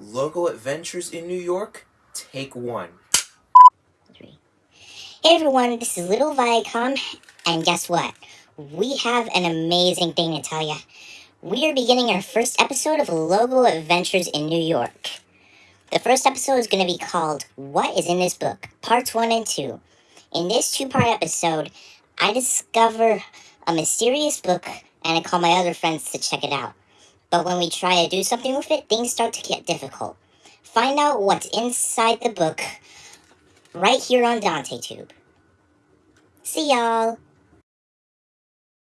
Adventures in New York, take one. Hey everyone, this is Little Viacom, and guess what? We have an amazing thing to tell you. We are beginning our first episode of Logo Adventures in New York. The first episode is going to be called What is in This Book? Parts 1 and 2. In this two part episode, I discover a mysterious book and I call my other friends to check it out. But when we try to do something with it, things start to get difficult. Find out what's inside the book right here on Dante Tube. See y'all!